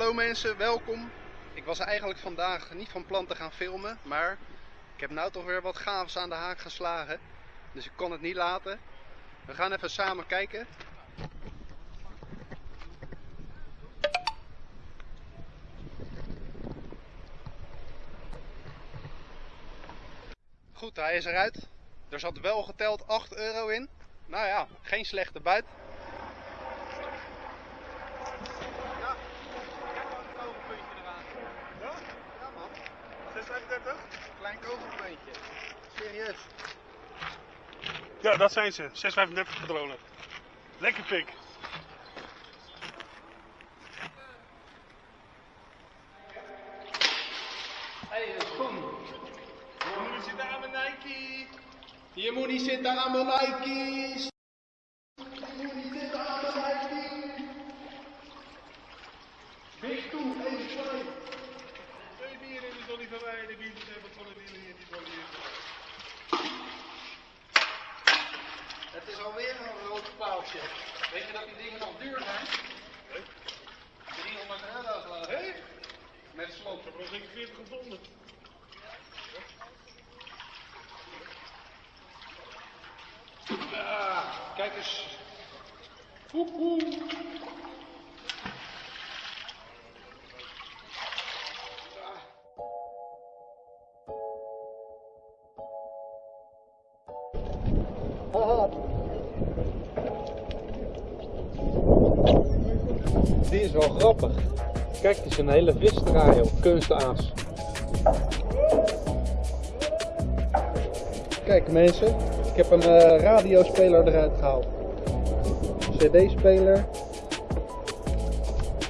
Hallo mensen, welkom. Ik was eigenlijk vandaag niet van plan te gaan filmen, maar ik heb nou toch weer wat gaafs aan de haak geslagen. Dus ik kon het niet laten. We gaan even samen kijken. Goed, hij is eruit. Er zat wel geteld 8 euro in. Nou ja, geen slechte buit. Ja, kijk maar een kogelpuntje eraan. Ja? Ja man, 635? klein kogelpuntje. Serieus. Ja, dat zijn ze. 635 patronen. Lekker pik. Hé, een schoen. Jullie zitten aan mijn Nike. Je moet niet zitten aan mijn Nike's. Je moet niet zitten aan mijn Nike's. Dicht toe, even twee. Twee bieren in de dolly van mij. De hebben van de wielen hier. Die dolly is. Het is alweer een paaltje. Weet je dat die dingen nog duur zijn? Nee. 300 euro geloof ik. Hé? Met slot. Ik heb er nog zeker 40 gevonden. Ah, kijk eens. Poep, poep. Die is wel grappig. Kijk, het is een hele visdraai, joh. Kunstaas. Kijk mensen, ik heb een eh, radiospeler eruit gehaald. CD-speler.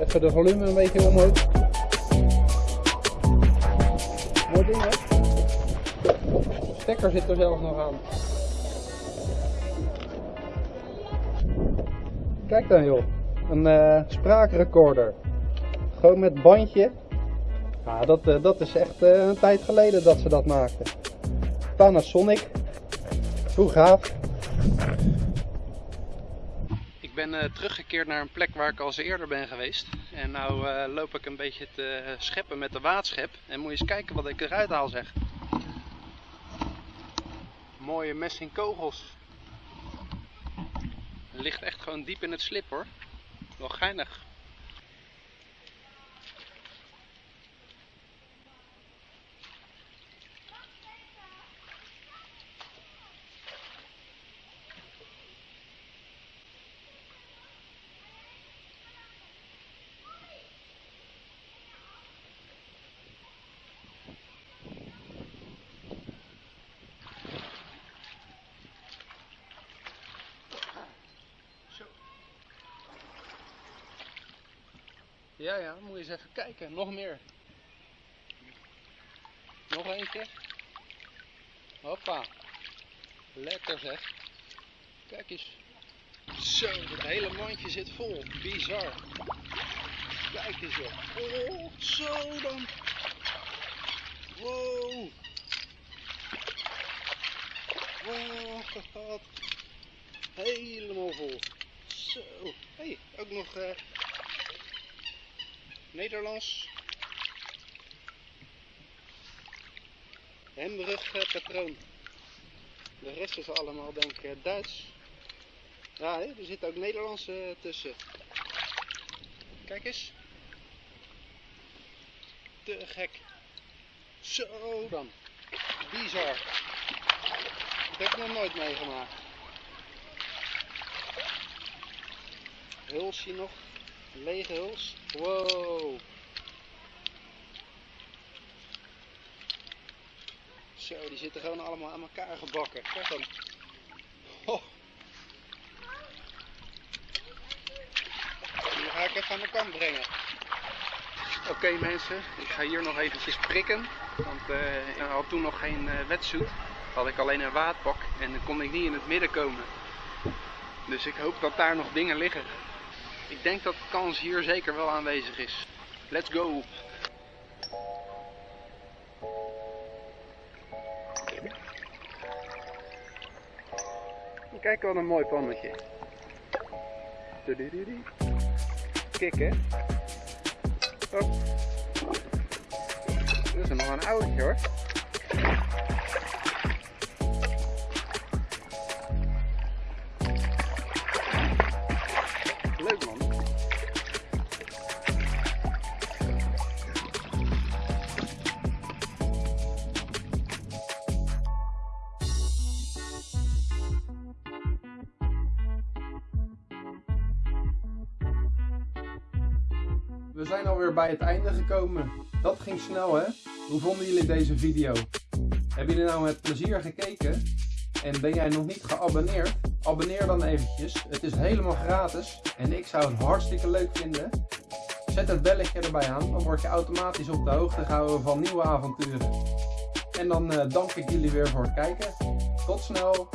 Even de volume een beetje omhoog. Mooi ding hè? De stekker zit er zelfs nog aan. Kijk dan joh, een eh, spraakrecorder. Gewoon met bandje. Ja, dat, eh, dat is echt eh, een tijd geleden dat ze dat maakten. Panasonic. Hoe gaaf. Ik ben teruggekeerd naar een plek waar ik al eens eerder ben geweest. En nou loop ik een beetje te scheppen met de waadschep. En moet je eens kijken wat ik eruit haal zeg. Mooie messing kogels. Ligt echt gewoon diep in het slip hoor. Wel geinig. Ja, ja, moet je eens even kijken. Nog meer. Nog eentje. Hoppa. Lekker zeg. Kijk eens. Zo, het hele mandje zit vol. Bizar. Kijk eens joh. Oh, zo dan. Wow. Wow, wat. Helemaal vol. Zo. Hé, hey, ook nog eh, Nederlands. Hembrug eh, patroon. De rest is allemaal denk ik eh, Duits. Ja, er zit ook Nederlands eh, tussen. Kijk eens. Te gek. Zo dan. Bizar. Dat heb ik nog nooit meegemaakt. Hulsje nog. Lege huls. Wow. Zo, die zitten gewoon allemaal aan elkaar gebakken. Kijk dan. Oh. Die ga ik even aan de kant brengen. Oké mensen, ik ga hier nog eventjes prikken. Want eh, ik had toen nog geen eh wetsuit. Had ik alleen een waadpak en dan kon ik niet in het midden komen. Dus ik hoop dat daar nog dingen liggen. Ik denk dat kans hier zeker wel aanwezig is. Let's go! Kijk wat een mooi pannetje. Kik hè? Dit is nog een oudje hoor. We zijn alweer bij het einde gekomen. Dat ging snel hè? Hoe vonden jullie deze video? Hebben jullie nou met plezier gekeken? En ben jij nog niet geabonneerd? Abonneer dan eventjes. Het is helemaal gratis en ik zou het hartstikke leuk vinden. Zet het belletje erbij aan, dan word je automatisch op de hoogte gehouden van nieuwe avonturen. En dan eh, dank ik jullie weer voor het kijken. Tot snel!